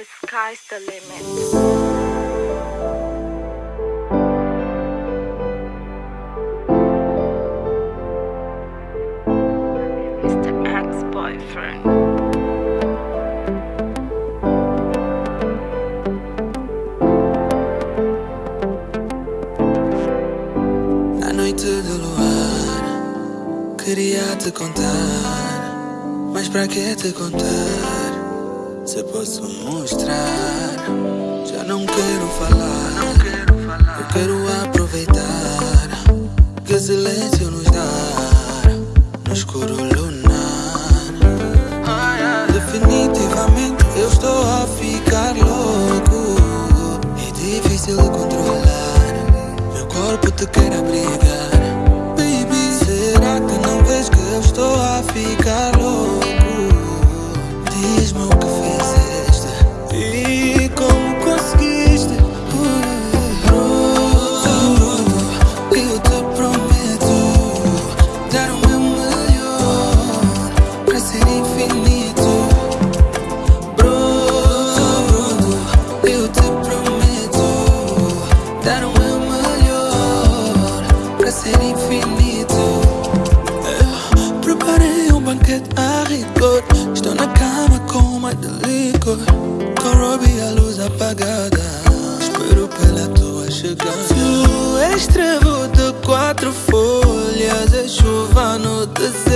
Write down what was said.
The sky's the limit. Queria te contar. Mas pra que te contar? Se posso mostrar, já não quero falar. Eu quero aproveitar que silêncio nos dá no escuro lunar. Definitivamente eu estou a ficar louco. É difícil controlar. Meu corpo te quer abrigar. Baby, será que não vês que eu estou a ficar louco? Licor. Com Robbie a luz apagada. Espero pela tua chegada. Tu és trevo de quatro folhas. É chuva no deserto.